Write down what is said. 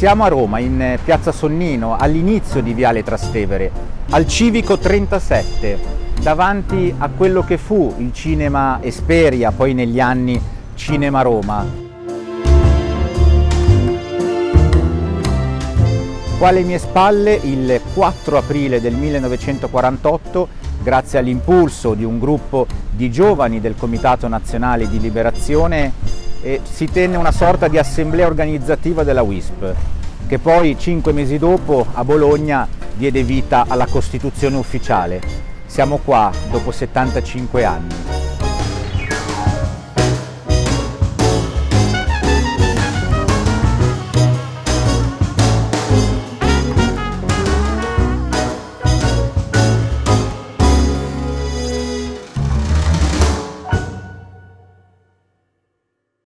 Siamo a Roma, in piazza Sonnino, all'inizio di Viale Trastevere, al Civico 37, davanti a quello che fu il cinema Esperia, poi negli anni Cinema Roma. Qua alle mie spalle, il 4 aprile del 1948, grazie all'impulso di un gruppo di giovani del Comitato Nazionale di Liberazione, e si tenne una sorta di assemblea organizzativa della WISP, che poi cinque mesi dopo a Bologna diede vita alla Costituzione ufficiale. Siamo qua dopo 75 anni.